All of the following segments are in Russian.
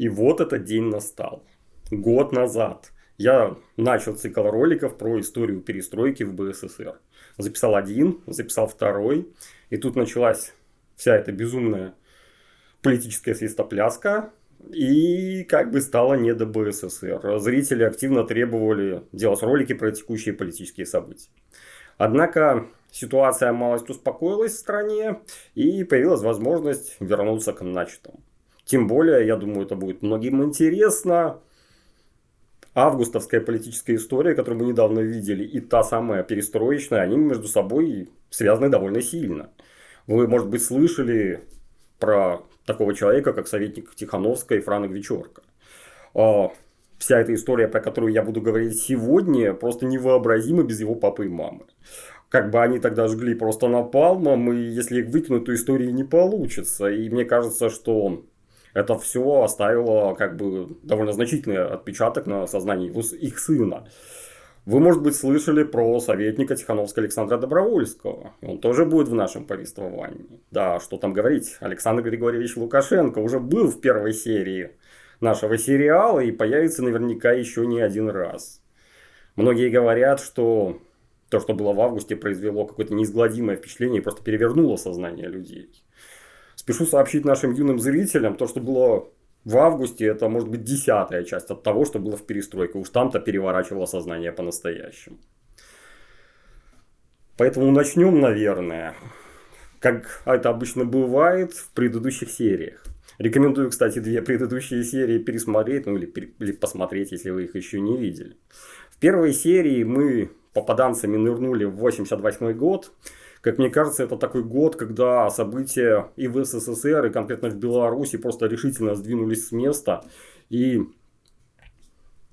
И вот этот день настал. Год назад я начал цикл роликов про историю перестройки в БССР. Записал один, записал второй. И тут началась вся эта безумная политическая свистопляска. И как бы стало не до БССР. Зрители активно требовали делать ролики про текущие политические события. Однако ситуация малость успокоилась в стране и появилась возможность вернуться к начатому. Тем более, я думаю, это будет многим интересно. Августовская политическая история, которую мы недавно видели, и та самая перестроечная, они между собой связаны довольно сильно. Вы, может быть, слышали про такого человека, как советник Тихановской Франк Вечерка. А, вся эта история, про которую я буду говорить сегодня, просто невообразима без его папы и мамы. Как бы они тогда жгли просто напалмом, и если их выкинуть, то истории не получится. И мне кажется, что это все оставило как бы довольно значительный отпечаток на сознании их сына. Вы, может быть, слышали про советника Тихановского Александра Добровольского. Он тоже будет в нашем повествовании. Да, что там говорить. Александр Григорьевич Лукашенко уже был в первой серии нашего сериала и появится наверняка еще не один раз. Многие говорят, что то, что было в августе, произвело какое-то неизгладимое впечатление и просто перевернуло сознание людей. Спешу сообщить нашим юным зрителям, то, что было в августе, это может быть десятая часть от того, что было в перестройке. Уж там-то переворачивало сознание по-настоящему. Поэтому начнем, наверное, как это обычно бывает в предыдущих сериях. Рекомендую, кстати, две предыдущие серии пересмотреть, ну или, или посмотреть, если вы их еще не видели. В первой серии мы попаданцами нырнули в 88 год. Как мне кажется, это такой год, когда события и в СССР, и конкретно в Беларуси просто решительно сдвинулись с места. И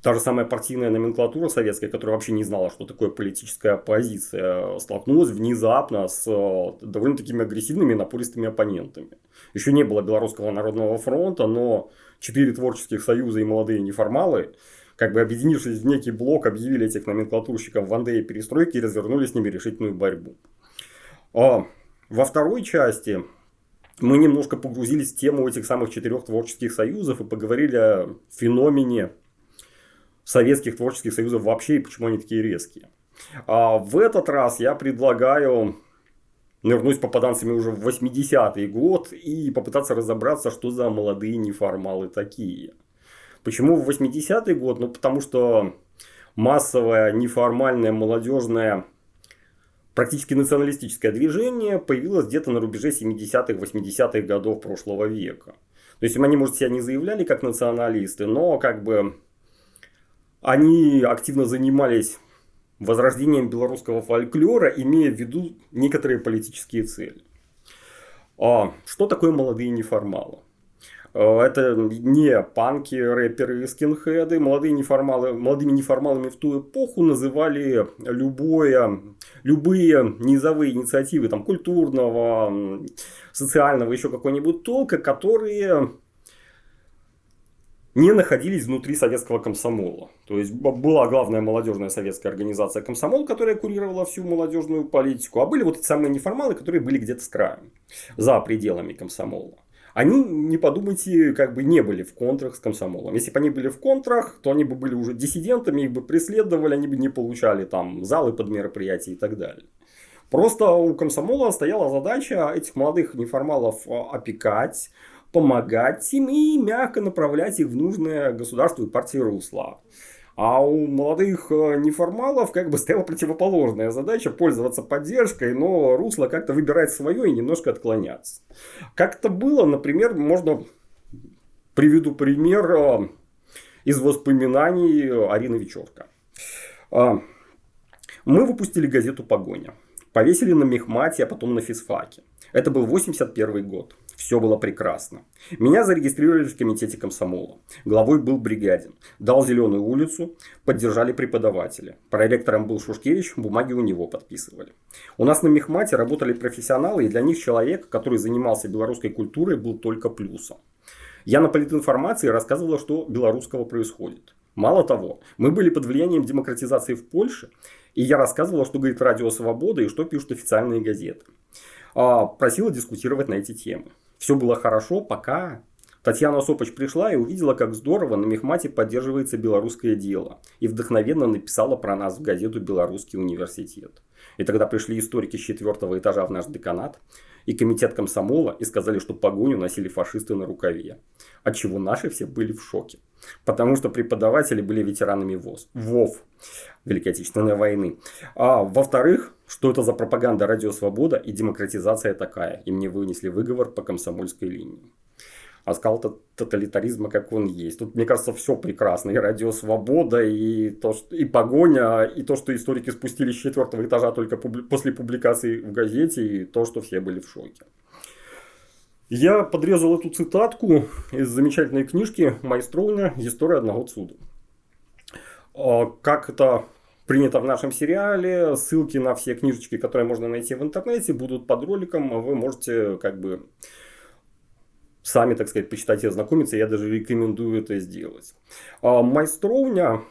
та же самая партийная номенклатура советская, которая вообще не знала, что такое политическая оппозиция, столкнулась внезапно с э, довольно такими агрессивными напористыми оппонентами. Еще не было Белорусского народного фронта, но четыре творческих союза и молодые неформалы как бы объединившись в некий блок, объявили этих номенклатурщиков в и перестройки и развернули с ними решительную борьбу. А во второй части мы немножко погрузились в тему этих самых четырех творческих союзов и поговорили о феномене советских творческих союзов вообще и почему они такие резкие. А в этот раз я предлагаю нырнуть попаданцами уже в 80-й год и попытаться разобраться, что за молодые неформалы такие. Почему в 80-й год? Ну, потому что массовая, неформальная, молодежная практически националистическое движение появилось где-то на рубеже 70-х, 80-х годов прошлого века. То есть они, может, себя не заявляли как националисты, но как бы они активно занимались возрождением белорусского фольклора, имея в виду некоторые политические цели. А что такое молодые неформалы? Э, это не панки, рэперы и скинхеды. Молодые неформалы, молодыми неформалами в ту эпоху называли любое, любые низовые инициативы там, культурного, социального, еще какой-нибудь толка, которые не находились внутри советского комсомола. То есть была главная молодежная советская организация комсомол, которая курировала всю молодежную политику, а были вот эти самые неформалы, которые были где-то с краем, за пределами комсомола они, не подумайте, как бы не были в контрах с комсомолом. Если бы они были в контрах, то они бы были уже диссидентами, их бы преследовали, они бы не получали там залы под мероприятия и так далее. Просто у комсомола стояла задача этих молодых неформалов а, опекать, помогать им и мягко направлять их в нужное государству и партии русла. А у молодых э, неформалов как бы стояла противоположная задача пользоваться поддержкой, но русло как-то выбирать свое и немножко отклоняться. Как это было, например, можно приведу пример э, из воспоминаний Арины Вечерка. Э, мы выпустили газету «Погоня». Повесили на мехмате, а потом на физфаке. Это был 81 год. Все было прекрасно. Меня зарегистрировали в комитете комсомола. Главой был Бригадин. Дал зеленую улицу, поддержали преподаватели. Проректором был Шушкевич, бумаги у него подписывали. У нас на Мехмате работали профессионалы, и для них человек, который занимался белорусской культурой, был только плюсом. Я на политинформации рассказывала, что белорусского происходит. Мало того, мы были под влиянием демократизации в Польше, и я рассказывала, что говорит Радио Свобода и что пишут официальные газеты. А, просила дискутировать на эти темы. Все было хорошо, пока Татьяна Сопоч пришла и увидела, как здорово на Мехмате поддерживается белорусское дело. И вдохновенно написала про нас в газету «Белорусский университет». И тогда пришли историки с четвертого этажа в наш деканат и комитет комсомола и сказали, что погоню носили фашисты на рукаве. От чего наши все были в шоке. Потому что преподаватели были ветеранами ВОЗ, ВОВ, Великой Отечественной войны. А во-вторых, что это за пропаганда «Радио Свобода» и демократизация такая. И мне вынесли выговор по комсомольской линии а скал тоталитаризма, как он есть. Тут, мне кажется, все прекрасно. И радио «Свобода», и, то, что, и погоня, и то, что историки спустились с четвертого этажа только публи... после публикации в газете, и то, что все были в шоке. Я подрезал эту цитатку из замечательной книжки Майстровня «История одного цуда». А, как это принято в нашем сериале, ссылки на все книжечки, которые можно найти в интернете, будут под роликом. Вы можете как бы сами, так сказать, почитать и ознакомиться. Я даже рекомендую это сделать. А, майстровня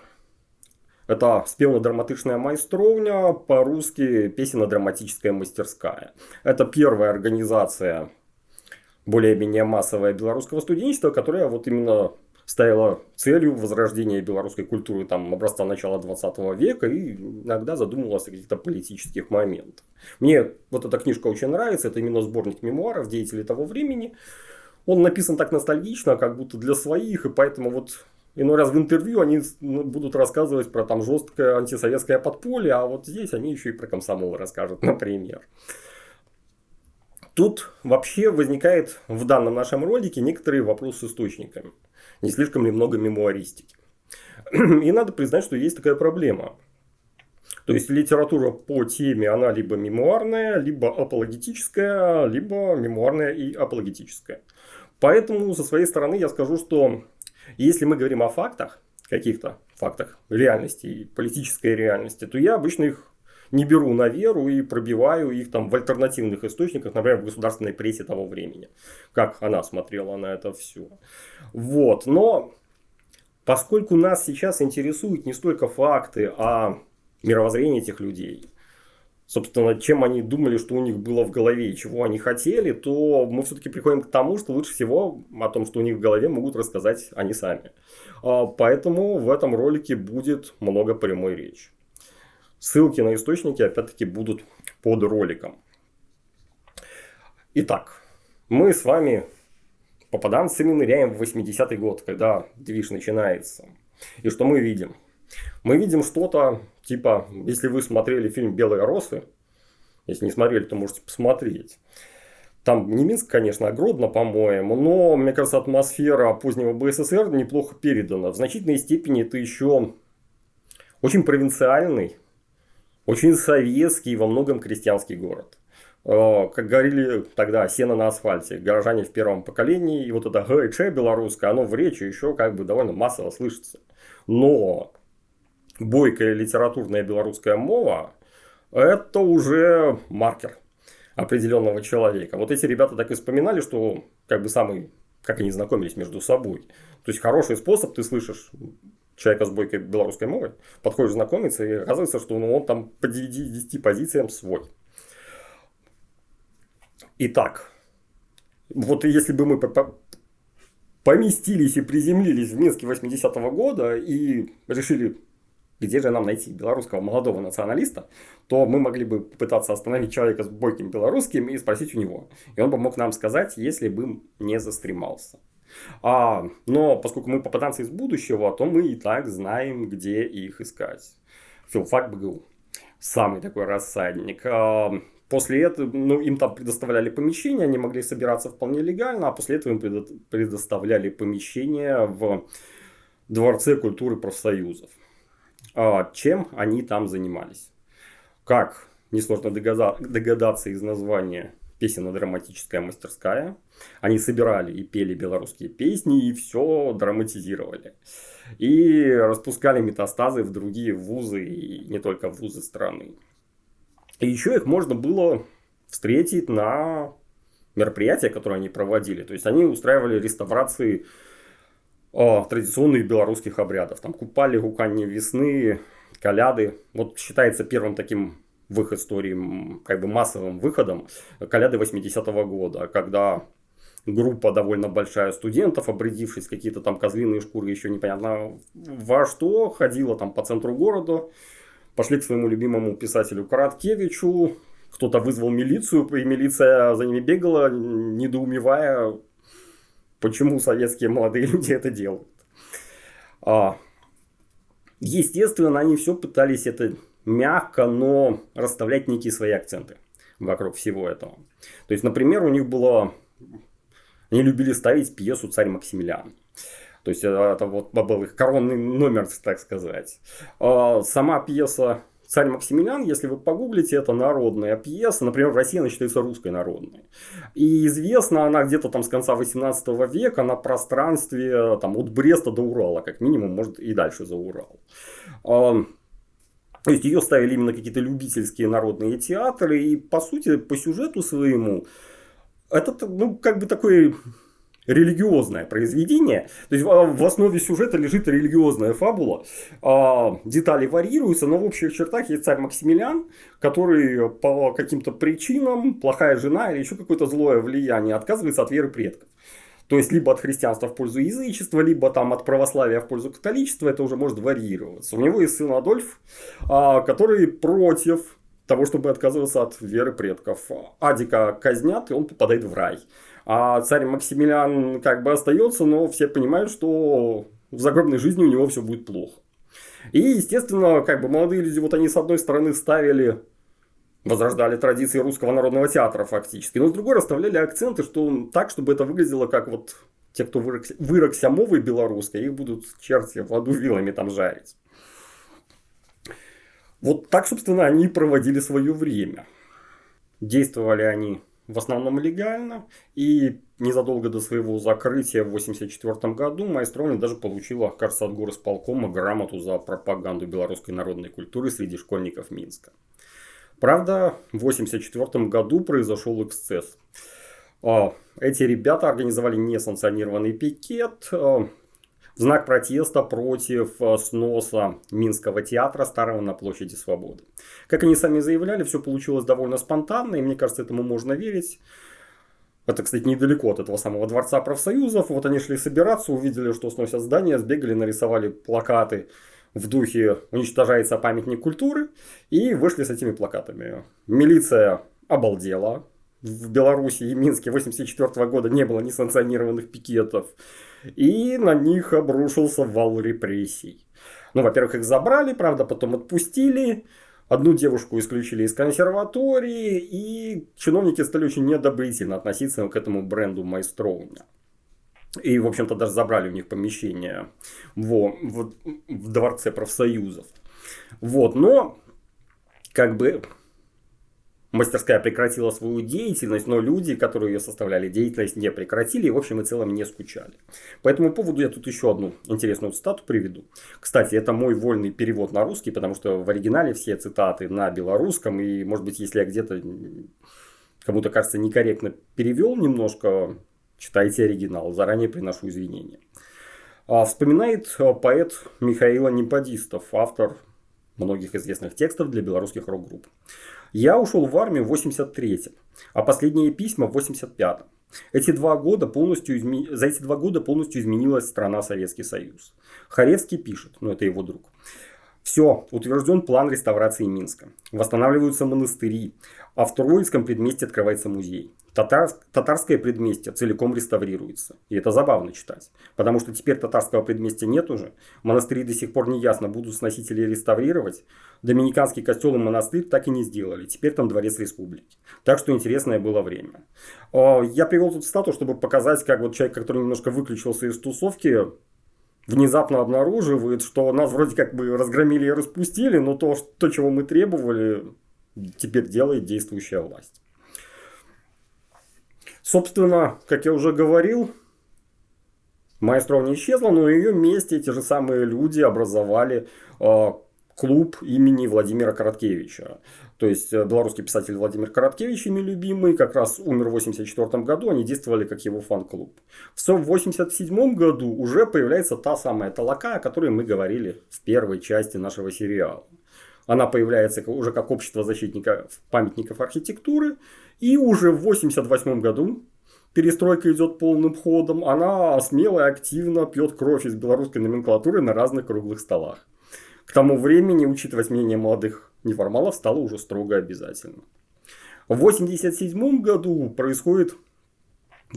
это спевно-драматичная майстровня, по-русски песенно-драматическая мастерская. Это первая организация более-менее массовая белорусского студенчества, которая вот именно ставила целью возрождения белорусской культуры там, образца начала 20 века и иногда задумывалась о каких-то политических моментах. Мне вот эта книжка очень нравится, это именно сборник мемуаров деятелей того времени. Он написан так ностальгично, как будто для своих, и поэтому вот иной раз в интервью они ну, будут рассказывать про там жесткое антисоветское подполье, а вот здесь они еще и про комсомол расскажут, например. Тут вообще возникает в данном нашем ролике некоторые вопросы с источниками. Не слишком ли много мемуаристики. И надо признать, что есть такая проблема. То есть литература по теме, она либо мемуарная, либо апологетическая, либо мемуарная и апологетическая. Поэтому со своей стороны я скажу, что если мы говорим о фактах, каких-то фактах реальности, политической реальности, то я обычно их не беру на веру и пробиваю их там в альтернативных источниках, например, в государственной прессе того времени, как она смотрела на это все. Вот, но поскольку нас сейчас интересуют не столько факты, а мировоззрение этих людей, собственно, чем они думали, что у них было в голове и чего они хотели, то мы все-таки приходим к тому, что лучше всего о том, что у них в голове, могут рассказать они сами. А, поэтому в этом ролике будет много прямой речи. Ссылки на источники, опять-таки, будут под роликом. Итак, мы с вами попаданцами ныряем в 80-й год, когда движ начинается. И что мы видим? Мы видим что-то типа, если вы смотрели фильм «Белые росы», если не смотрели, то можете посмотреть. Там не Минск, конечно, а Гродно, по-моему, но, мне кажется, атмосфера позднего БССР неплохо передана. В значительной степени это еще очень провинциальный, очень советский и во многом крестьянский город. Э, как говорили тогда, сено на асфальте, горожане в первом поколении, и вот это ГЧ белорусское, оно в речи еще как бы довольно массово слышится. Но бойкая литературная белорусская мова, это уже маркер определенного человека. Вот эти ребята так и вспоминали, что как бы самый, как они знакомились между собой. То есть хороший способ, ты слышишь человека с бойкой белорусской мовой, подходишь знакомиться, и оказывается, что ну, он там по 10 позициям свой. Итак, вот если бы мы поместились и приземлились в Минске 80-го года и решили где же нам найти белорусского молодого националиста, то мы могли бы попытаться остановить человека с бойким белорусским и спросить у него. И он бы мог нам сказать, если бы не застремался. А, но поскольку мы попаданцы из будущего, то мы и так знаем, где их искать. Филфак БГУ. Самый такой рассадник. А, после этого ну, им там предоставляли помещение, они могли собираться вполне легально, а после этого им предоставляли помещение в Дворце культуры профсоюзов. А, чем они там занимались. Как несложно догадаться из названия песенно-драматическая мастерская. Они собирали и пели белорусские песни, и все драматизировали. И распускали метастазы в другие вузы, и не только вузы страны. И еще их можно было встретить на мероприятия, которые они проводили. То есть они устраивали реставрации о, традиционных белорусских обрядов. Там купали, гуканье весны, коляды. Вот считается первым таким в их истории как бы массовым выходом коляды 80-го года, когда группа довольно большая студентов, обрядившись какие-то там козлиные шкуры, еще непонятно во что, ходила там по центру города, пошли к своему любимому писателю Короткевичу, кто-то вызвал милицию, и милиция за ними бегала, недоумевая, почему советские молодые люди это делают. А, естественно, они все пытались это мягко, но расставлять некие свои акценты вокруг всего этого. То есть, например, у них было... Они любили ставить пьесу «Царь Максимилиан». То есть, это вот был их коронный номер, так сказать. А, сама пьеса Царь Максимилиан, если вы погуглите, это народная пьеса. Например, в России она считается русской народной. И известна она где-то там с конца 18 века на пространстве там, от Бреста до Урала, как минимум, может и дальше за Урал. То есть ее ставили именно какие-то любительские народные театры. И по сути, по сюжету своему, это ну, как бы такой религиозное произведение. То есть в основе сюжета лежит религиозная фабула. А, детали варьируются, но в общих чертах есть царь Максимилиан, который по каким-то причинам, плохая жена или еще какое-то злое влияние отказывается от веры предков. То есть, либо от христианства в пользу язычества, либо там от православия в пользу католичества, это уже может варьироваться. У него есть сын Адольф, а, который против того, чтобы отказываться от веры предков. Адика казнят, и он попадает в рай. А царь Максимилиан как бы остается, но все понимают, что в загробной жизни у него все будет плохо. И, естественно, как бы молодые люди, вот они с одной стороны ставили, возрождали традиции русского народного театра фактически, но с другой расставляли акценты, что так, чтобы это выглядело как вот те, кто вырокся, вырокся мовой белорусской, их будут черти в аду вилами там жарить. Вот так, собственно, они проводили свое время. Действовали они в основном легально. И незадолго до своего закрытия в 1984 году Майстровня даже получила, кажется, от горосполкома грамоту за пропаганду белорусской народной культуры среди школьников Минска. Правда, в 1984 году произошел эксцесс. А, эти ребята организовали несанкционированный пикет, знак протеста против э, сноса Минского театра старого на площади Свободы. Как они сами заявляли, все получилось довольно спонтанно, и мне кажется, этому можно верить. Это, кстати, недалеко от этого самого Дворца профсоюзов. Вот они шли собираться, увидели, что сносят здание, сбегали, нарисовали плакаты в духе «Уничтожается памятник культуры» и вышли с этими плакатами. Милиция обалдела. В Беларуси и Минске 1984 года не было несанкционированных пикетов и на них обрушился вал репрессий. Ну, во-первых, их забрали, правда, потом отпустили, одну девушку исключили из консерватории, и чиновники стали очень недобрительно относиться к этому бренду Майстроуня. И, в общем-то, даже забрали у них помещение во, в, в дворце профсоюзов. Вот, но как бы мастерская прекратила свою деятельность, но люди, которые ее составляли, деятельность не прекратили и в общем и целом не скучали. По этому поводу я тут еще одну интересную цитату приведу. Кстати, это мой вольный перевод на русский, потому что в оригинале все цитаты на белорусском, и может быть, если я где-то кому-то кажется некорректно перевел немножко, читайте оригинал, заранее приношу извинения. А, вспоминает а, поэт Михаила Неподистов, автор многих известных текстов для белорусских рок-групп. Я ушел в армию в 83-м, а последние письма в 85-м. Эти два года полностью изме... За эти два года полностью изменилась страна Советский Союз. Харевский пишет, ну это его друг. Все, утвержден план реставрации Минска. Восстанавливаются монастыри, а в Троицком предместе открывается музей. Татар, татарское предместье целиком реставрируется. И это забавно читать. Потому что теперь татарского предместья нет уже. Монастыри до сих пор не ясно, будут сносители реставрировать. Доминиканский костел и монастырь так и не сделали. Теперь там дворец республики. Так что интересное было время. Я привел тут статус, чтобы показать, как вот человек, который немножко выключился из тусовки, внезапно обнаруживает, что нас вроде как бы разгромили и распустили, но то, то чего мы требовали, теперь делает действующая власть. Собственно, как я уже говорил, Маэстро не исчезла, но на ее месте эти же самые люди образовали э, клуб имени Владимира Короткевича. То есть э, белорусский писатель Владимир Короткевич, ими любимый, как раз умер в 1984 году, они действовали как его фан-клуб. В 1987 году уже появляется та самая Талака, о которой мы говорили в первой части нашего сериала. Она появляется уже как общество защитников памятников архитектуры. И уже в 1988 году перестройка идет полным ходом, она смело и активно пьет кровь из белорусской номенклатуры на разных круглых столах. К тому времени учитывать мнение молодых неформалов стало уже строго обязательно. В 1987 году происходит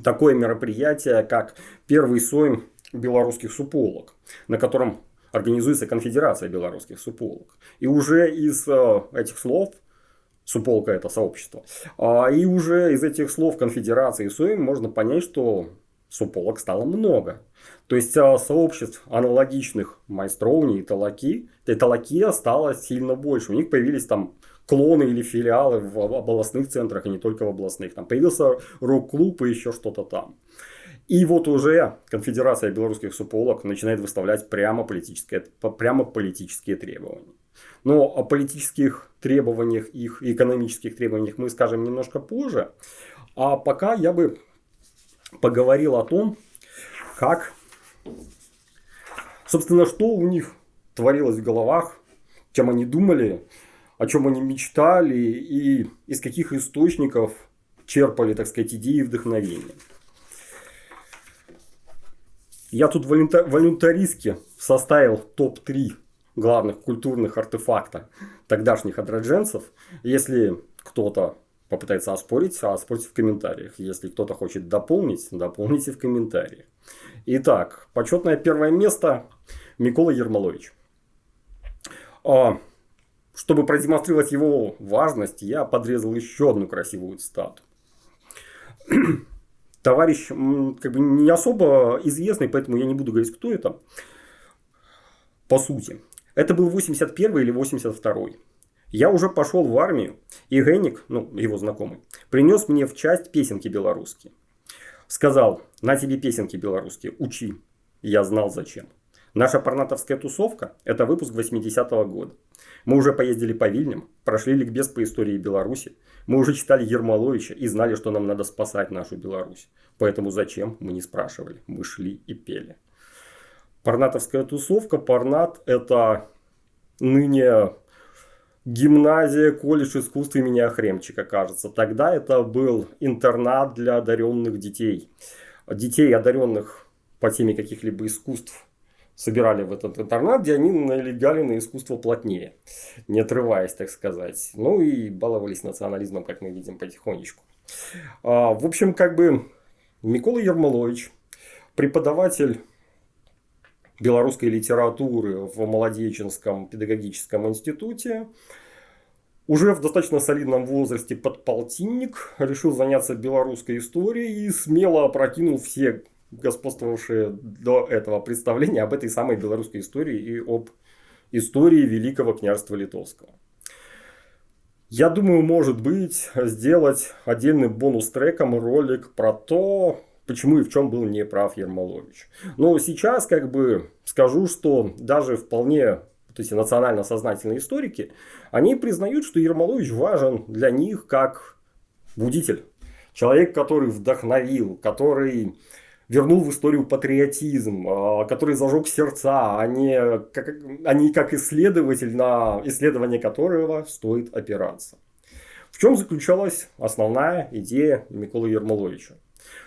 такое мероприятие, как первый сойм белорусских суполок, на котором организуется конфедерация белорусских суполок. И уже из э, этих слов Суполка это сообщество. А, и уже из этих слов конфедерации и СОИМ можно понять, что суполок стало много. То есть а, сообществ аналогичных майстровни и талаки, и талаки стало сильно больше. У них появились там клоны или филиалы в областных центрах, и не только в областных. Там появился рок-клуб и еще что-то там. И вот уже Конфедерация белорусских суполок начинает выставлять прямо политические, прямо политические требования. Но о политических требованиях их экономических требованиях мы скажем немножко позже. А пока я бы поговорил о том, как, собственно, что у них творилось в головах, чем они думали, о чем они мечтали и из каких источников черпали, так сказать, идеи и вдохновения. Я тут волюнтаристски составил топ-3 главных культурных артефакта тогдашних адродженцев. Если кто-то попытается оспорить, а оспорьте в комментариях. Если кто-то хочет дополнить, дополните в комментариях. Итак, почетное первое место Микола Ермолович. А, чтобы продемонстрировать его важность, я подрезал еще одну красивую цитату. Товарищ как бы не особо известный, поэтому я не буду говорить, кто это. По сути, это был 81 или 82 Я уже пошел в армию, и Генник, ну, его знакомый, принес мне в часть песенки белорусские. Сказал, на тебе песенки белорусские, учи. Я знал зачем. Наша парнатовская тусовка – это выпуск 80-го года. Мы уже поездили по Вильням, прошли ликбез по истории Беларуси. Мы уже читали Ермоловича и знали, что нам надо спасать нашу Беларусь. Поэтому зачем, мы не спрашивали. Мы шли и пели. Парнатовская тусовка. Парнат – это ныне гимназия, колледж искусств имени Охремчика, кажется. Тогда это был интернат для одаренных детей. Детей, одаренных по теме каких-либо искусств, собирали в этот интернат, где они налегали на искусство плотнее, не отрываясь, так сказать. Ну и баловались национализмом, как мы видим потихонечку. А, в общем, как бы Микола Ермолович, преподаватель белорусской литературы в Молодеченском педагогическом институте. Уже в достаточно солидном возрасте подполтинник решил заняться белорусской историей и смело опрокинул все господствовавшие до этого представления об этой самой белорусской истории и об истории Великого княжества Литовского. Я думаю, может быть, сделать отдельным бонус-треком ролик про то, почему и в чем был неправ Ермолович. Но сейчас как бы скажу, что даже вполне то есть национально сознательные историки, они признают, что Ермолович важен для них как будитель. Человек, который вдохновил, который вернул в историю патриотизм, а, который зажег сердца, а не как, а не как исследователь, на исследование которого стоит опираться. В чем заключалась основная идея Миколы Ермоловича?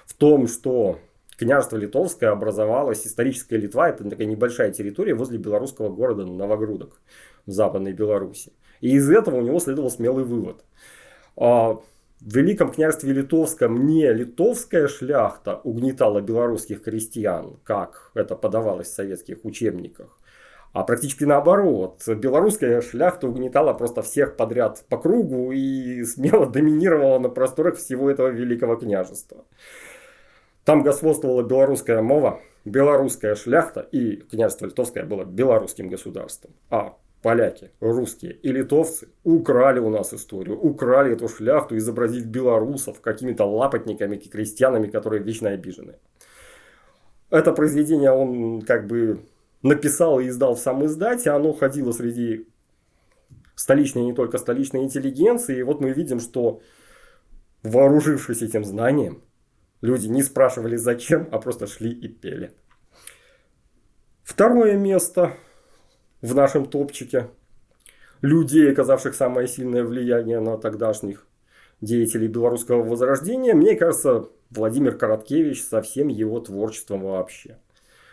в том, что княжество Литовское образовалось, историческая Литва, это такая небольшая территория возле белорусского города Новогрудок в Западной Беларуси. И из этого у него следовал смелый вывод. В Великом княжестве Литовском не литовская шляхта угнетала белорусских крестьян, как это подавалось в советских учебниках, а практически наоборот. Белорусская шляхта угнетала просто всех подряд по кругу и смело доминировала на просторах всего этого великого княжества. Там господствовала белорусская мова, белорусская шляхта и княжество литовское было белорусским государством. А поляки, русские и литовцы украли у нас историю, украли эту шляхту, изобразив белорусов какими-то лапотниками, крестьянами, которые вечно обижены. Это произведение он как бы написал и издал в сам издате, оно ходило среди столичной, не только столичной интеллигенции, и вот мы видим, что вооружившись этим знанием, Люди не спрашивали зачем, а просто шли и пели. Второе место в нашем топчике людей, оказавших самое сильное влияние на тогдашних деятелей белорусского возрождения, мне кажется, Владимир Короткевич со всем его творчеством вообще.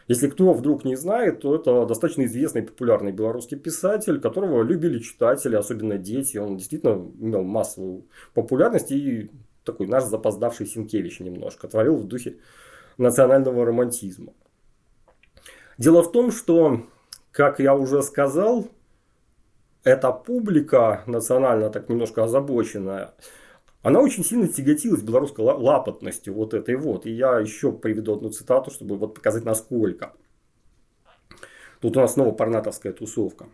Если кто вдруг не знает, то это достаточно известный популярный белорусский писатель, которого любили читатели, особенно дети. Он действительно имел массовую популярность и такой наш запоздавший Синкевич немножко. Творил в духе национального романтизма. Дело в том, что, как я уже сказал, эта публика национально так немножко озабоченная, она очень сильно тяготилась белорусской лапотностью вот этой вот. И я еще приведу одну цитату, чтобы вот показать насколько. Тут у нас снова парнатовская тусовка.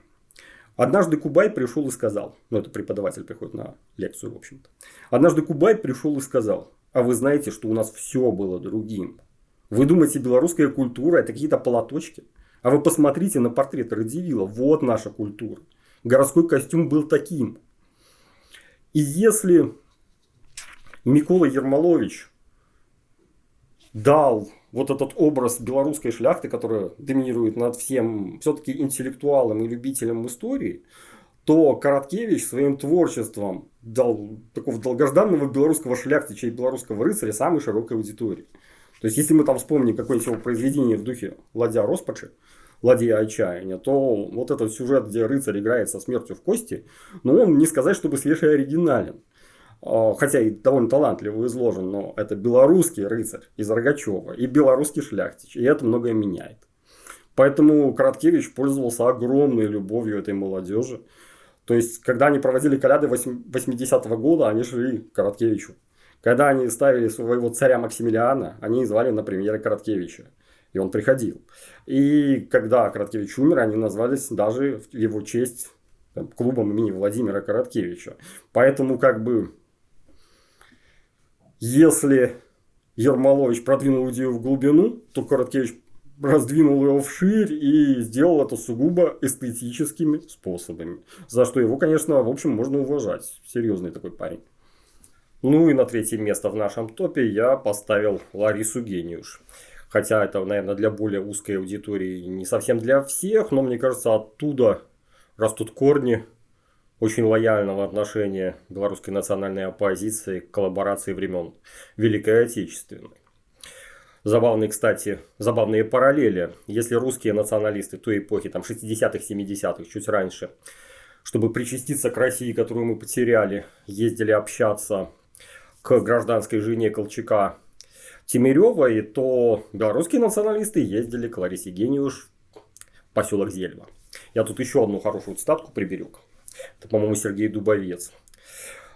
Однажды Кубай пришел и сказал, ну это преподаватель приходит на лекцию, в общем-то. Однажды Кубай пришел и сказал, а вы знаете, что у нас все было другим. Вы думаете, белорусская культура это какие-то полоточки? А вы посмотрите на портрет Радивила, вот наша культура. Городской костюм был таким. И если Микола Ермолович дал вот этот образ белорусской шляхты, которая доминирует над всем все-таки интеллектуалом и любителем истории, то Короткевич своим творчеством дал такого долгожданного белорусского шляхтича и белорусского рыцаря самой широкой аудитории. То есть, если мы там вспомним какое-нибудь его произведение в духе «Ладья Роспачи», «Ладья отчаяния», то вот этот сюжет, где рыцарь играет со смертью в кости, ну, он не сказать, чтобы свежий оригинален. А, хотя и довольно талантливо изложен, но это белорусский рыцарь из Рогачева и белорусский шляхтич, и это многое меняет. Поэтому Короткевич пользовался огромной любовью этой молодежи. То есть, когда они проводили коляды 80-го года, они шли к Короткевичу. Когда они ставили своего царя Максимилиана, они звали на премьеры Короткевича. И он приходил. И когда Короткевич умер, они назвались даже в его честь там, клубом имени Владимира Короткевича. Поэтому как бы если Ермолович продвинул идею в глубину, то Короткевич раздвинул его вширь и сделал это сугубо эстетическими способами. За что его, конечно, в общем, можно уважать. Серьезный такой парень. Ну и на третье место в нашем топе я поставил Ларису Гениуш. Хотя это, наверное, для более узкой аудитории не совсем для всех, но мне кажется, оттуда растут корни очень лояльного отношения белорусской национальной оппозиции к коллаборации времен Великой Отечественной. Забавные, кстати, забавные параллели. Если русские националисты той эпохи, там 60-х, 70-х, чуть раньше, чтобы причаститься к России, которую мы потеряли, ездили общаться к гражданской жене Колчака Тимиревой, то белорусские националисты ездили к Ларисе Гениуш в поселок Зельва. Я тут еще одну хорошую цитатку приберег. Это, по-моему, Сергей Дубовец.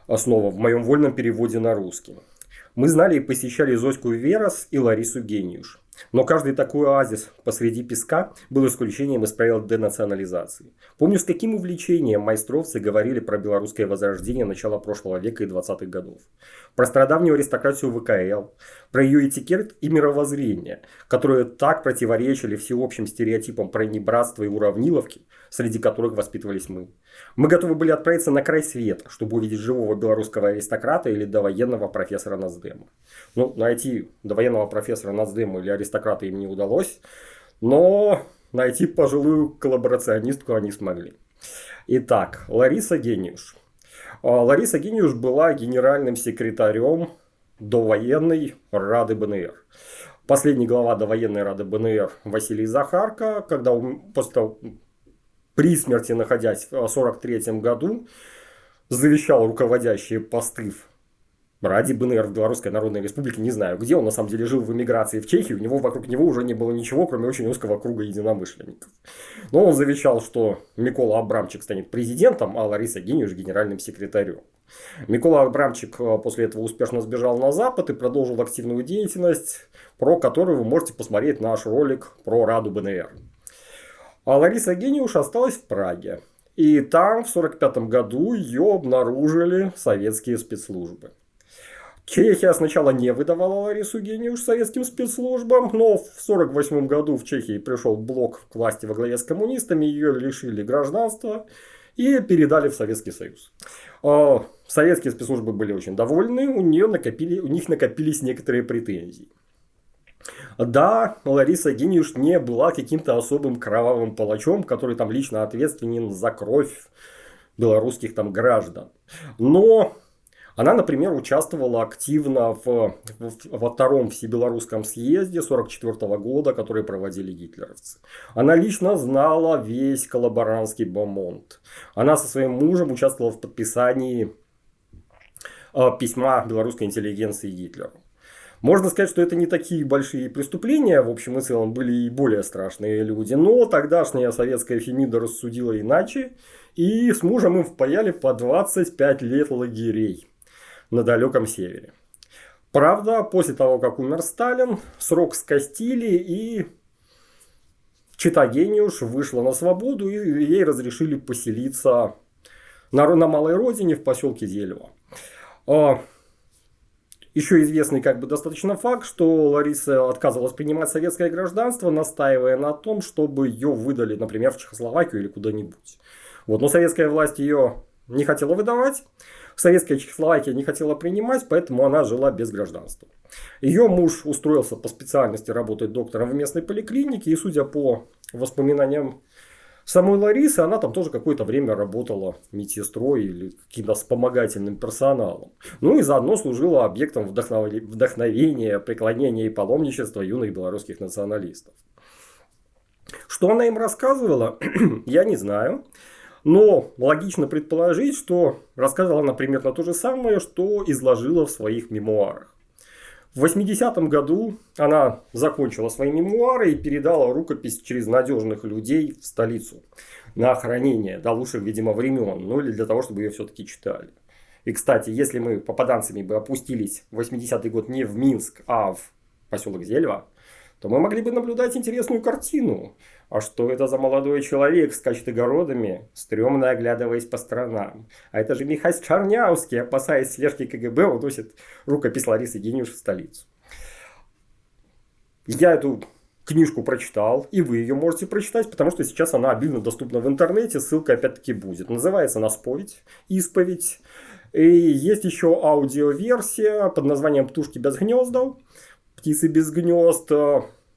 Основа в моем вольном переводе на русский. Мы знали и посещали Зоську Верос и Ларису Гениуш. Но каждый такой оазис посреди песка был исключением из правил денационализации. Помню, с каким увлечением майстровцы говорили про белорусское возрождение начала прошлого века и 20-х годов. Про страдавнюю аристократию ВКЛ, про ее этикет и мировоззрение, которые так противоречили всеобщим стереотипам про небратство и уравниловки, среди которых воспитывались мы. Мы готовы были отправиться на край света, чтобы увидеть живого белорусского аристократа или довоенного профессора Нацдема. Ну, найти довоенного профессора Нацдема или аристократа им не удалось, но найти пожилую коллаборационистку они смогли. Итак, Лариса Гениуш. А, Лариса Гениуш была генеральным секретарем довоенной Рады БНР. Последний глава довоенной Рады БНР Василий Захарко, когда он, после того, при смерти находясь в 1943 году, завещал руководящие посты ради БНР в Белорусской Народной Республике, не знаю где, он на самом деле жил в эмиграции в Чехии, у него вокруг него уже не было ничего, кроме очень узкого круга единомышленников. Но он завещал, что Микола Абрамчик станет президентом, а Лариса Гениуш генеральным секретарем. Микола Абрамчик э, после этого успешно сбежал на Запад и продолжил активную деятельность, про которую вы можете посмотреть наш ролик про Раду БНР. А Лариса Гениуш осталась в Праге. И там в 1945 году ее обнаружили советские спецслужбы. Чехия сначала не выдавала Ларису Гениуш советским спецслужбам, но в 1948 году в Чехии пришел блок к власти во главе с коммунистами, ее лишили гражданства и передали в Советский Союз. А, советские спецслужбы были очень довольны, у, нее накопили, у них накопились некоторые претензии. Да, Лариса Гениуш не была каким-то особым кровавым палачом, который там лично ответственен за кровь белорусских там граждан. Но Она, например, участвовала активно в, в, во втором всебелорусском съезде 1944 года, который проводили гитлеровцы. Она лично знала весь коллаборантский бомонд. Она со своим мужем участвовала в подписании э, письма белорусской интеллигенции Гитлеру. Можно сказать, что это не такие большие преступления, в общем и целом были и более страшные люди, но тогдашняя советская Фемида рассудила иначе, и с мужем им впаяли по 25 лет лагерей на далеком севере. Правда, после того, как умер Сталин, срок скостили и Чита Гениуш вышла на свободу и ей разрешили поселиться на, на малой родине в поселке Зелево. Еще известный как бы достаточно факт, что Лариса отказывалась принимать советское гражданство, настаивая на том, чтобы ее выдали, например, в Чехословакию или куда-нибудь. Вот, но советская власть ее не хотела выдавать, советская Чехословакия не хотела принимать, поэтому она жила без гражданства. Ее муж устроился по специальности работать доктором в местной поликлинике, и судя по воспоминаниям самой Ларисы, она там тоже какое-то время работала медсестрой или каким-то вспомогательным персоналом. Ну и заодно служила объектом вдохновения, преклонения и паломничества юных белорусских националистов. Что она им рассказывала, я не знаю. Но логично предположить, что рассказывала она примерно то же самое, что изложила в своих мемуарах. В 80-м году она закончила свои мемуары и передала рукопись через надежных людей в столицу на хранение до лучших, видимо, времен, ну или для того, чтобы ее все-таки читали. И, кстати, если мы попаданцами бы опустились в 80-й год не в Минск, а в поселок Зельва, то мы могли бы наблюдать интересную картину. А что это за молодой человек скачет огородами, стрёмно оглядываясь по сторонам? А это же Михаил Чарнявский, опасаясь слежки КГБ, уносит рукопись Ларисы Гениуш в столицу. Я эту книжку прочитал, и вы ее можете прочитать, потому что сейчас она обильно доступна в интернете, ссылка опять-таки будет. Называется она «Споведь», «Исповедь». И есть еще аудиоверсия под названием «Птушки без гнездов», «Птицы без гнезд»,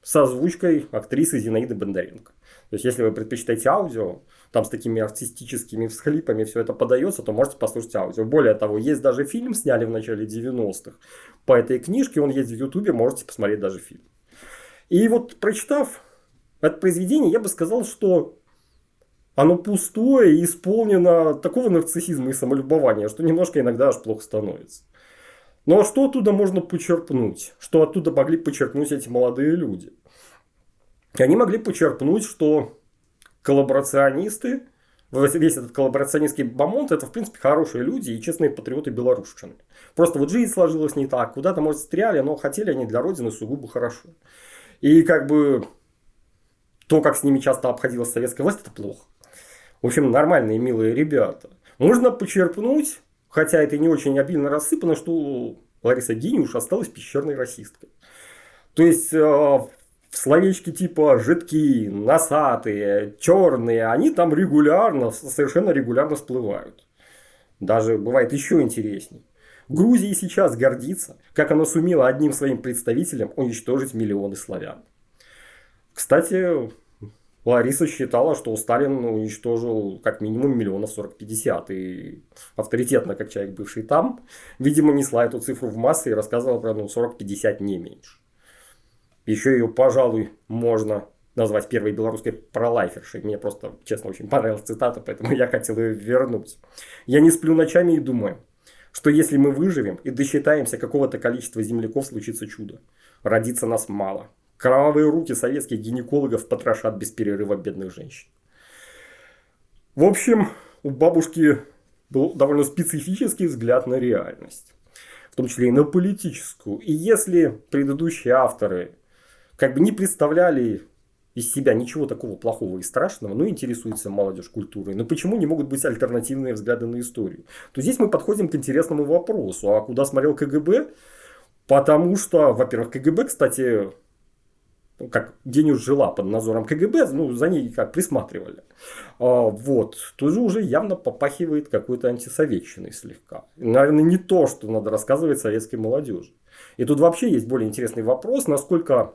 с озвучкой актрисы Зинаиды Бондаренко. То есть, если вы предпочитаете аудио, там с такими артистическими всхлипами все это подается, то можете послушать аудио. Более того, есть даже фильм, сняли в начале 90-х по этой книжке, он есть в Ютубе, можете посмотреть даже фильм. И вот прочитав это произведение, я бы сказал, что оно пустое и исполнено такого нарциссизма и самолюбования, что немножко иногда аж плохо становится. Ну, а что оттуда можно почерпнуть? Что оттуда могли почерпнуть эти молодые люди? Они могли почерпнуть, что коллаборационисты, весь этот коллаборационистский бомонд, это, в принципе, хорошие люди и честные патриоты белорусчины. Просто вот жизнь сложилась не так, куда-то, может, стряли, но хотели они для Родины сугубо хорошо. И как бы то, как с ними часто обходилась советская власть, это плохо. В общем, нормальные, милые ребята. Можно почерпнуть Хотя это не очень обильно рассыпано, что Лариса Гениуш осталась пещерной расисткой. То есть, э, словечки типа жидкие, носатые, черные, они там регулярно, совершенно регулярно всплывают. Даже бывает еще интересней. Грузия сейчас гордится, как она сумела одним своим представителем уничтожить миллионы славян. Кстати, Лариса считала, что Сталин уничтожил как минимум миллионов 40-50. И авторитетно, как человек, бывший там, видимо, несла эту цифру в массы и рассказывала про ну, 40-50 не меньше. Еще ее, пожалуй, можно назвать первой белорусской пролайфершей. Мне просто, честно, очень понравилась цитата, поэтому я хотел ее вернуть. Я не сплю ночами и думаю, что если мы выживем и досчитаемся какого-то количества земляков, случится чудо. Родится нас мало. Кровавые руки советских гинекологов потрошат без перерыва бедных женщин. В общем, у бабушки был довольно специфический взгляд на реальность. В том числе и на политическую. И если предыдущие авторы как бы не представляли из себя ничего такого плохого и страшного, но интересуется молодежь культурой. Но почему не могут быть альтернативные взгляды на историю? То здесь мы подходим к интересному вопросу. А куда смотрел КГБ? Потому что, во-первых, КГБ, кстати, как Денюш жила под надзором КГБ, ну, за ней как присматривали. А, вот, тоже уже явно попахивает какой-то антисоветчиной слегка. Наверное, не то, что надо рассказывать советской молодежи. И тут вообще есть более интересный вопрос, насколько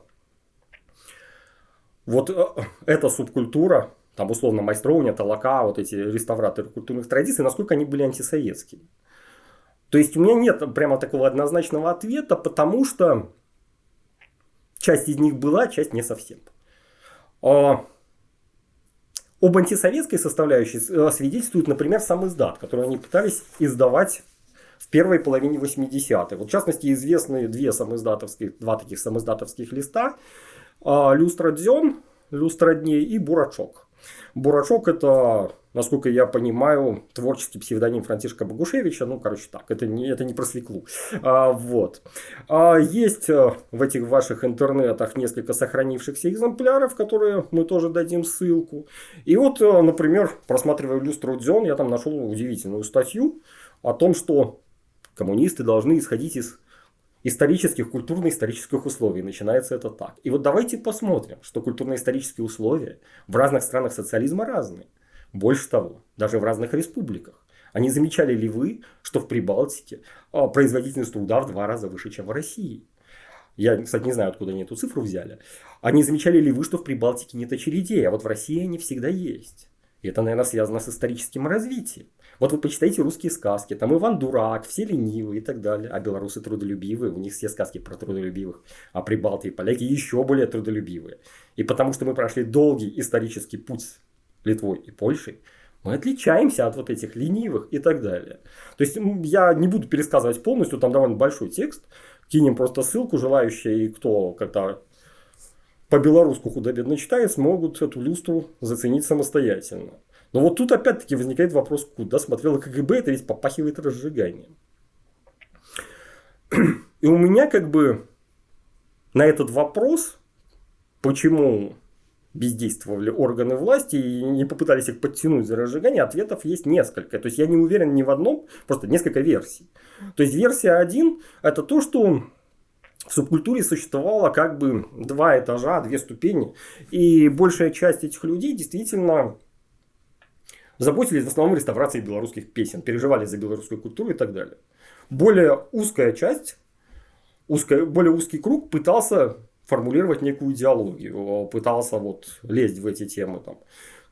вот э, эта субкультура, там условно майстровня, толока, вот эти реставраторы культурных традиций, насколько они были антисоветскими. То есть у меня нет прямо такого однозначного ответа, потому что часть из них была, часть не совсем. А, об антисоветской составляющей э, свидетельствует, например, сам издат, который они пытались издавать в первой половине 80-х. Вот, в частности, известны две самоиздатовских, два таких самоиздатовских листа. А, Люстра Дзен, Люстра Дней и Бурачок. Бурачок это, насколько я понимаю, творческий псевдоним Франтишка Богушевича. Ну, короче, так, это не, это не про свеклу. А, вот. А, есть э, в этих ваших интернетах несколько сохранившихся экземпляров, которые мы тоже дадим ссылку. И вот, э, например, просматривая люстру Дзен, я там нашел удивительную статью о том, что коммунисты должны исходить из исторических, культурно-исторических условий. Начинается это так. И вот давайте посмотрим, что культурно-исторические условия в разных странах социализма разные. Больше того, даже в разных республиках. Они замечали ли вы, что в Прибалтике а, производительность труда в два раза выше, чем в России? Я, кстати, не знаю, откуда они эту цифру взяли. Они замечали ли вы, что в Прибалтике нет очередей, а вот в России они всегда есть? И это, наверное, связано с историческим развитием. Вот вы почитайте русские сказки, там Иван Дурак, все ленивые и так далее. А белорусы трудолюбивые, у них все сказки про трудолюбивых. А прибалты и поляки еще более трудолюбивые. И потому что мы прошли долгий исторический путь с Литвой и Польшей, мы отличаемся от вот этих ленивых и так далее. То есть я не буду пересказывать полностью, там довольно большой текст. Кинем просто ссылку, желающие, и кто как-то по-белорусски худо-бедно читает, смогут эту люстру заценить самостоятельно. Но вот тут опять-таки возникает вопрос, куда смотрела КГБ, это ведь попахивает разжиганием. И у меня как бы на этот вопрос, почему бездействовали органы власти и не попытались их подтянуть за разжигание, ответов есть несколько. То есть я не уверен ни в одном, просто несколько версий. То есть версия один это то, что в субкультуре существовало как бы два этажа, две ступени. И большая часть этих людей действительно заботились в основном реставрацией белорусских песен, переживали за белорусскую культуру и так далее. Более узкая часть, узкая, более узкий круг пытался формулировать некую идеологию, пытался вот лезть в эти темы там,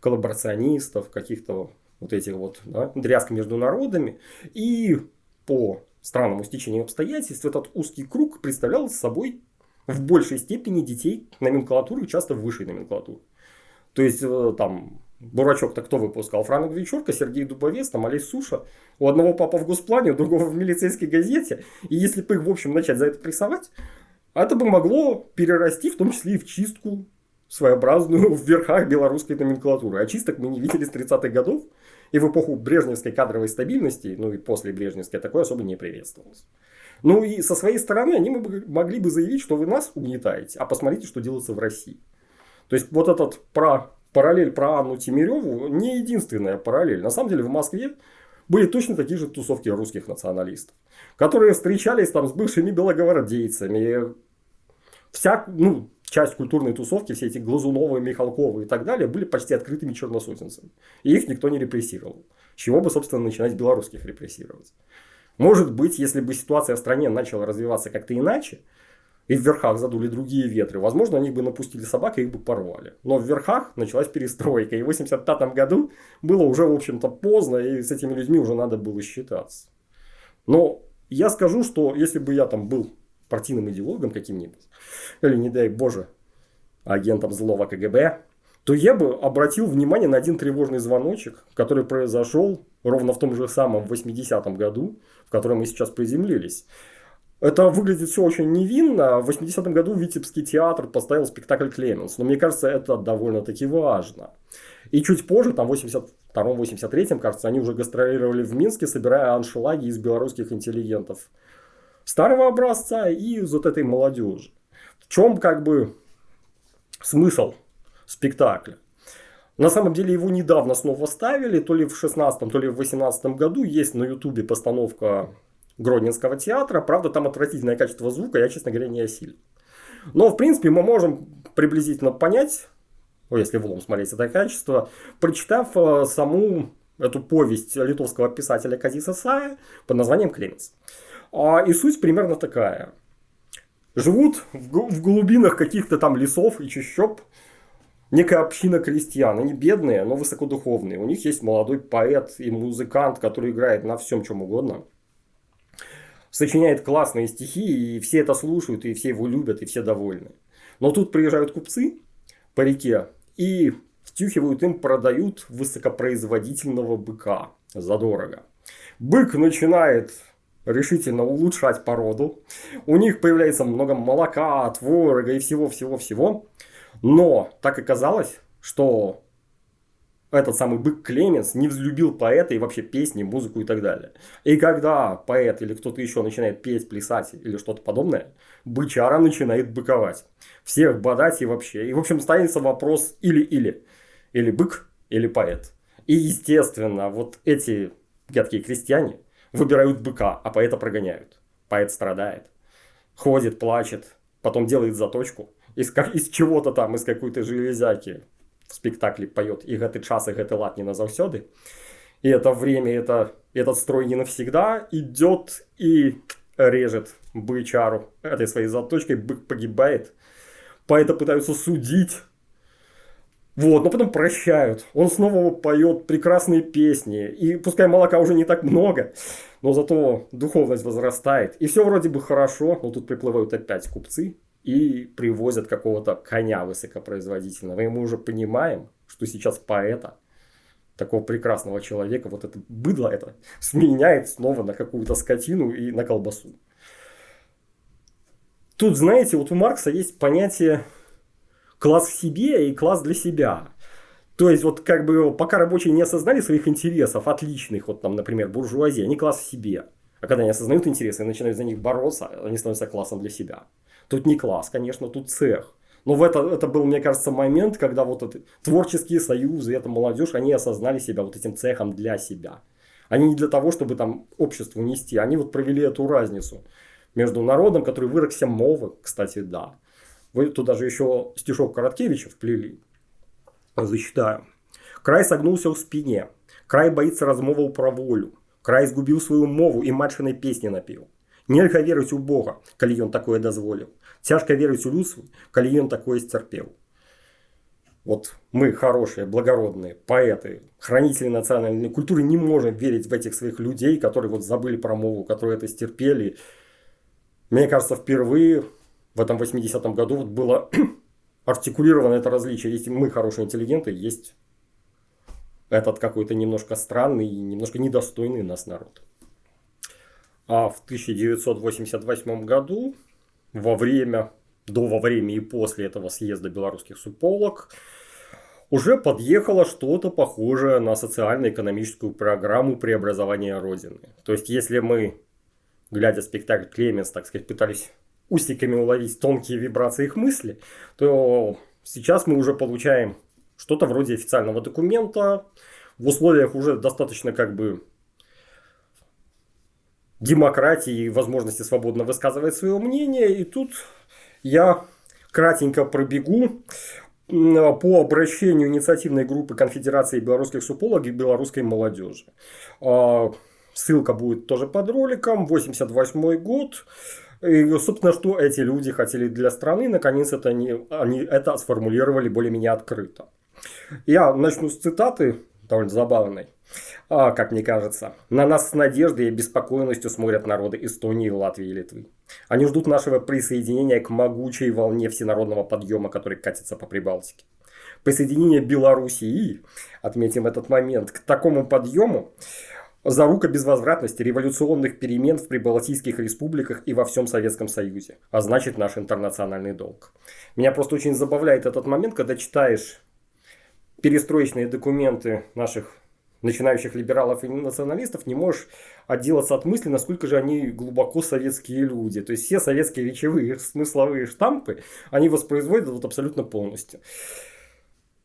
коллаборационистов, каких-то вот этих вот да, дрязг между народами. И по странному стечению обстоятельств этот узкий круг представлял собой в большей степени детей номенклатуры, часто высшей номенклатуры. То есть э, там Дурачок-то кто выпускал? Франк Вечерка, Сергей Дубовец, там Олесь Суша. У одного папа в госплане, у другого в милицейской газете. И если бы их, в общем, начать за это прессовать, это бы могло перерасти, в том числе и в чистку своеобразную в верхах белорусской номенклатуры. А чисток мы не видели с 30-х годов. И в эпоху брежневской кадровой стабильности, ну и после брежневской, такое особо не приветствовалось. Ну и со своей стороны они могли бы заявить, что вы нас угнетаете, а посмотрите, что делается в России. То есть вот этот про параллель про Анну Тимиреву не единственная параллель. На самом деле в Москве были точно такие же тусовки русских националистов, которые встречались там с бывшими белогвардейцами. Вся, ну, часть культурной тусовки, все эти Глазуновы, Михалковы и так далее, были почти открытыми черносотенцами. И их никто не репрессировал. Чего бы, собственно, начинать белорусских репрессировать? Может быть, если бы ситуация в стране начала развиваться как-то иначе, и в верхах задули другие ветры, возможно, они бы напустили собак и их бы порвали. Но в верхах началась перестройка, и в 85 году было уже, в общем-то, поздно, и с этими людьми уже надо было считаться. Но я скажу, что если бы я там был партийным идеологом каким-нибудь, или, не дай боже, агентом злого КГБ, то я бы обратил внимание на один тревожный звоночек, который произошел ровно в том же самом 80-м году, в котором мы сейчас приземлились. Это выглядит все очень невинно. В 80-м году Витебский театр поставил спектакль «Клеменс». Но мне кажется, это довольно-таки важно. И чуть позже, там в 82-83, кажется, они уже гастролировали в Минске, собирая аншлаги из белорусских интеллигентов старого образца и из вот этой молодежи. В чем как бы смысл спектакля? На самом деле его недавно снова ставили, то ли в 16 то ли в 18 году. Есть на ютубе постановка Гродненского театра. Правда, там отвратительное качество звука, я, честно говоря, не осилил. Но, в принципе, мы можем приблизительно понять, ну, если в лом смотреть это качество, прочитав э, саму эту повесть литовского писателя Казиса Сая под названием «Клеменс». А, и суть примерно такая. Живут в глубинах каких-то там лесов и чащоб некая община крестьян. Они бедные, но высокодуховные. У них есть молодой поэт и музыкант, который играет на всем чем угодно – сочиняет классные стихи, и все это слушают, и все его любят, и все довольны. Но тут приезжают купцы по реке и втюхивают им, продают высокопроизводительного быка задорого. Бык начинает решительно улучшать породу. У них появляется много молока, творога и всего-всего-всего. Но так оказалось, что этот самый бык Клеменс не взлюбил поэта и вообще песни, музыку и так далее. И когда поэт или кто-то еще начинает петь, плясать или что-то подобное, бычара начинает быковать. Всех бодать и вообще. И в общем станется вопрос или-или. Или бык, или поэт. И естественно, вот эти гадкие крестьяне выбирают быка, а поэта прогоняют. Поэт страдает. Ходит, плачет, потом делает заточку. Из, из чего-то там, из какой-то железяки в спектакле поет «И гэты час, и гэты лад не назавсёды». И это время, это, этот строй не навсегда идет и режет бычару этой своей заточкой, бык погибает. Поэта пытаются судить. Вот, но потом прощают. Он снова поет прекрасные песни. И пускай молока уже не так много, но зато духовность возрастает. И все вроде бы хорошо, но тут приплывают опять купцы и привозят какого-то коня высокопроизводительного. И мы уже понимаем, что сейчас поэта, такого прекрасного человека, вот это быдло это, сменяет снова на какую-то скотину и на колбасу. Тут, знаете, вот у Маркса есть понятие класс в себе и класс для себя. То есть, вот как бы пока рабочие не осознали своих интересов, отличных, вот там, например, буржуазия, они класс в себе. А когда они осознают интересы и начинают за них бороться, они становятся классом для себя. Тут не класс, конечно, тут цех. Но в это, это был, мне кажется, момент, когда вот это, творческие союзы, эта молодежь, они осознали себя вот этим цехом для себя. Они не для того, чтобы там обществу нести. Они вот провели эту разницу между народом, который выросся мовы, кстати, да. Вы туда же еще стишок Короткевича вплели. Зачитаю. Край согнулся в спине. Край боится размоваў про волю. Край сгубил свою мову и матчиной песни напил. Нельга верыць у Бога, калі ён такое дазволіў. Цяжка верыць у людству, калі ён такое сцярпеў. Вот мы хорошие, благородные поэты, хранители национальной культуры не можем верить в этих своих людей, которые вот забыли про мову, которые это стерпели. Мне кажется, впервые в этом 80-м году вот было артикулировано это различие. Если мы хорошие интеллигенты, есть этот какой-то немножко странный, немножко недостойный нас народ. А в 1988 году, во время, до, во время и после этого съезда белорусских суполок, уже подъехало что-то похожее на социально-экономическую программу преобразования Родины. То есть, если мы, глядя спектакль Клеменс, так сказать, пытались усиками уловить тонкие вибрации их мысли, то сейчас мы уже получаем что-то вроде официального документа в условиях уже достаточно как бы демократии и возможности свободно высказывать свое мнение. И тут я кратенько пробегу по обращению инициативной группы Конфедерации белорусских супологов и белорусской молодежи. А, ссылка будет тоже под роликом. 88 год. И, собственно, что эти люди хотели для страны, наконец это они, они это сформулировали более-менее открыто. Я начну с цитаты, довольно забавной. А, как мне кажется, на нас с надеждой и беспокойностью смотрят народы Эстонии, Латвии и Литвы. Они ждут нашего присоединения к могучей волне всенародного подъема, который катится по Прибалтике. Присоединение Белоруссии, отметим этот момент, к такому подъему зарука безвозвратности революционных перемен в прибалтийских республиках и во всем Советском Союзе, а значит наш интернациональный долг. Меня просто очень забавляет этот момент, когда читаешь перестроечные документы наших начинающих либералов и националистов, не можешь отделаться от мысли, насколько же они глубоко советские люди. То есть все советские речевые смысловые штампы, они воспроизводят вот абсолютно полностью.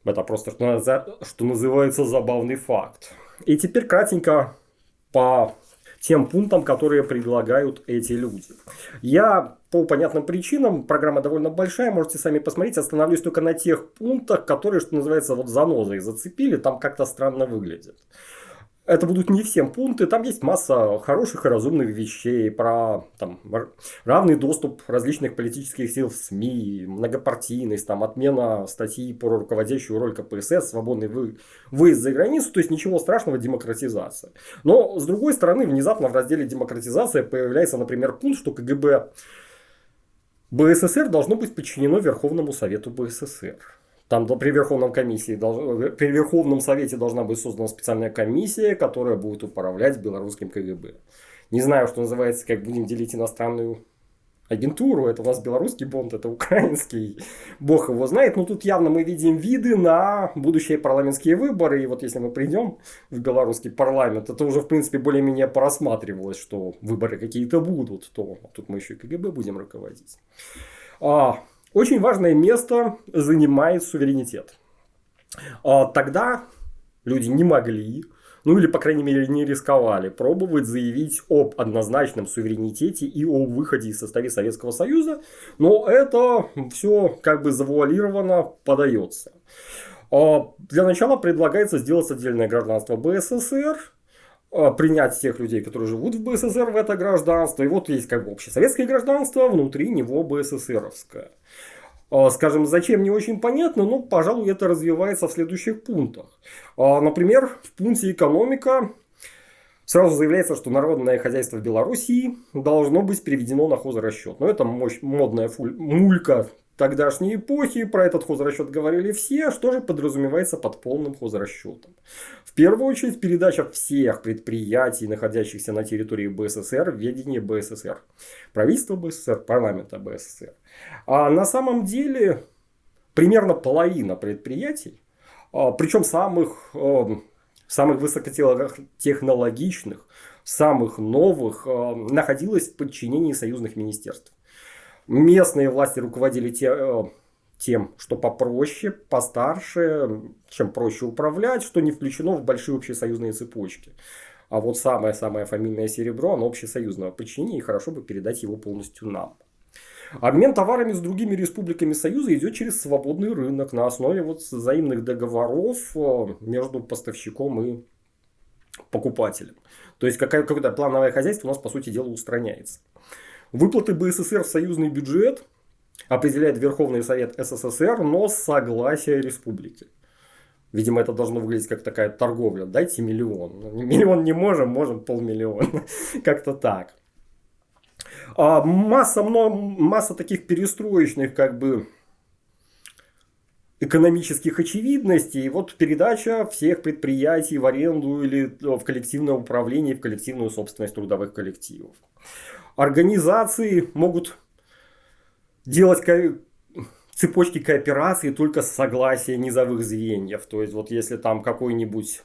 Это просто, что, что называется, забавный факт. И теперь кратенько по тем пунктам, которые предлагают эти люди. Я по понятным причинам, программа довольно большая, можете сами посмотреть, остановлюсь только на тех пунктах, которые, что называется, вот занозой зацепили, там как-то странно выглядят. Это будут не всем пункты, там есть масса хороших и разумных вещей про там, равный доступ различных политических сил в СМИ, многопартийность, там, отмена статьи про руководящую роль КПСС, свободный вы, выезд за границу, то есть ничего страшного, демократизация. Но, с другой стороны, внезапно в разделе демократизация появляется, например, пункт, что КГБ БССР должно быть подчинено Верховному Совету БССР. Там при Верховном, комиссии, при Верховном Совете должна быть создана специальная комиссия, которая будет управлять белорусским КГБ. Не знаю, что называется, как будем делить иностранную агентуру. Это у нас белорусский бонд, это украинский. Бог его знает. Но тут явно мы видим виды на будущие парламентские выборы. И вот если мы придем в белорусский парламент, это уже в принципе более-менее просматривалось, что выборы какие-то будут. То тут мы еще и КГБ будем руководить. А, очень важное место занимает суверенитет. А, тогда люди не могли, ну или, по крайней мере, не рисковали пробовать заявить об однозначном суверенитете и о выходе из состава Советского Союза, но это все как бы завуалированно подается. А, для начала предлагается сделать отдельное гражданство БССР, принять тех людей, которые живут в БССР в это гражданство. И вот есть как бы общесоветское гражданство, внутри него БССРовское. А, скажем, зачем не очень понятно, но, пожалуй, это развивается в следующих пунктах. А, например, в пункте экономика сразу заявляется, что народное хозяйство в Белоруссии должно быть переведено на хозрасчет. Но это мощь, модная мулька тогдашней эпохи, про этот хозрасчет говорили все, что же подразумевается под полным хозрасчетом. В первую очередь передача всех предприятий, находящихся на территории БССР, в ведение БССР. Правительства БССР, парламента БССР. А на самом деле примерно половина предприятий, а, причем самых, а, самых высокотехнологичных, самых новых, а, находилась в подчинении союзных министерств. Местные власти руководили те, э, тем, что попроще, постарше, чем проще управлять, что не включено в большие общесоюзные цепочки. А вот самое-самое фамильное серебро, оно общесоюзного подчинения, и хорошо бы передать его полностью нам. Обмен товарами с другими республиками Союза идет через свободный рынок на основе вот взаимных договоров э, между поставщиком и покупателем. То есть какое-то плановое хозяйство у нас по сути дела устраняется. Выплаты БССР в союзный бюджет определяет Верховный Совет СССР, но с согласия республики. Видимо, это должно выглядеть как такая торговля. Дайте миллион. Миллион не можем, можем полмиллиона. Как-то так. А масса, масса таких перестроечных как бы экономических очевидностей. И вот передача всех предприятий в аренду или в коллективное управление, в коллективную собственность трудовых коллективов организации могут делать ко цепочки кооперации только с согласия низовых звеньев. То есть, вот если там какой-нибудь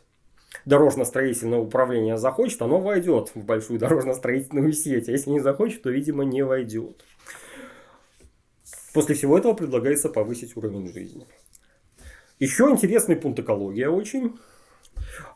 дорожно-строительное управление захочет, оно войдет в большую дорожно-строительную сеть. А если не захочет, то, видимо, не войдет. После всего этого предлагается повысить уровень жизни. Еще интересный пункт экология очень.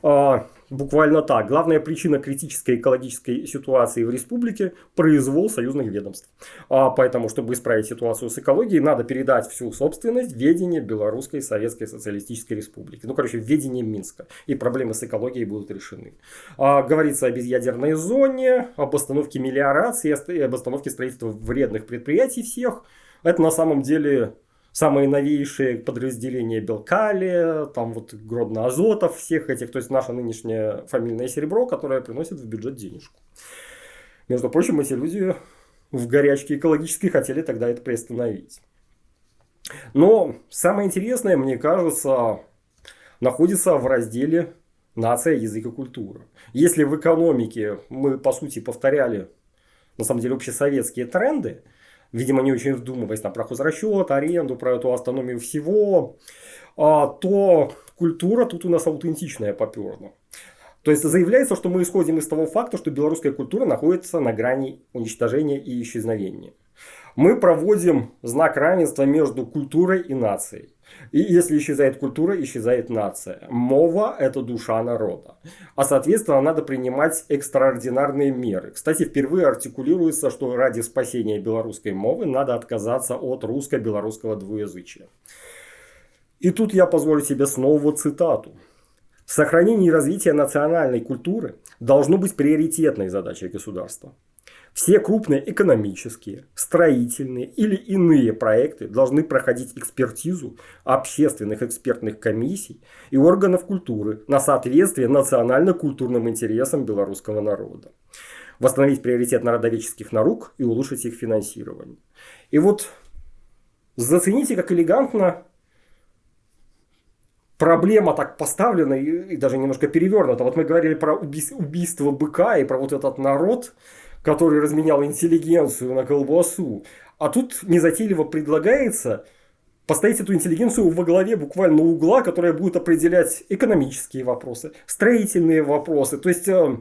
А, буквально так. Главная причина критической экологической ситуации в республике – произвол союзных ведомств. А поэтому, чтобы исправить ситуацию с экологией, надо передать всю собственность ведение Белорусской Советской Социалистической Республики. Ну, короче, ведение Минска. И проблемы с экологией будут решены. А, говорится о безъядерной зоне, об остановке мелиорации, об остановке строительства вредных предприятий всех. Это на самом деле самые новейшие подразделения Белкали, там вот Гродно-Азотов, всех этих, то есть наше нынешнее фамильное серебро, которое приносит в бюджет денежку. Между прочим, эти люди в горячке экологической хотели тогда это приостановить. Но самое интересное, мне кажется, находится в разделе «Нация, язык и культура». Если в экономике мы, по сути, повторяли, на самом деле, общесоветские тренды, видимо, не очень вдумываясь там, про хозрасчет, аренду, про эту автономию всего, а, то культура тут у нас аутентичная поперла. То есть заявляется, что мы исходим из того факта, что белорусская культура находится на грани уничтожения и исчезновения. Мы проводим знак равенства между культурой и нацией. И если исчезает культура, исчезает нация. Мова – это душа народа. А соответственно, надо принимать экстраординарные меры. Кстати, впервые артикулируется, что ради спасения белорусской мовы надо отказаться от русско-белорусского двуязычия. И тут я позволю себе снова цитату. Сохранение и развитие национальной культуры должно быть приоритетной задачей государства. Все крупные экономические, строительные или иные проекты должны проходить экспертизу общественных экспертных комиссий и органов культуры на соответствие национально-культурным интересам белорусского народа. Восстановить приоритет народоведческих наук и улучшить их финансирование. И вот зацените, как элегантно проблема так поставлена и, и даже немножко перевернута. Вот мы говорили про убийство быка и про вот этот народ, который разменял интеллигенцию на колбасу. А тут незатейливо предлагается поставить эту интеллигенцию во главе буквально угла, которая будет определять экономические вопросы, строительные вопросы. То есть э,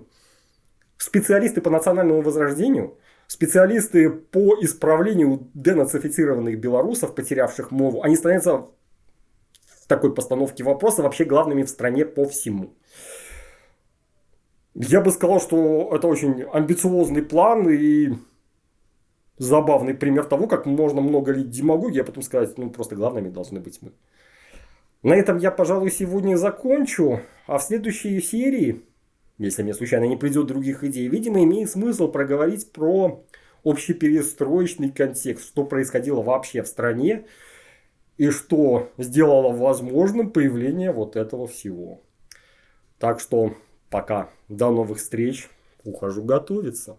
специалисты по национальному возрождению, специалисты по исправлению денацифицированных белорусов, потерявших мову, они становятся в такой постановке вопроса вообще главными в стране по всему. Я бы сказал, что это очень амбициозный план и забавный пример того, как можно много лить демагогии, а потом сказать, ну просто главными должны быть мы. На этом я, пожалуй, сегодня закончу. А в следующей серии, если мне случайно не придет других идей, видимо, имеет смысл проговорить про общеперестроечный контекст, что происходило вообще в стране и что сделало возможным появление вот этого всего. Так что Пока. До новых встреч. Ухожу готовиться.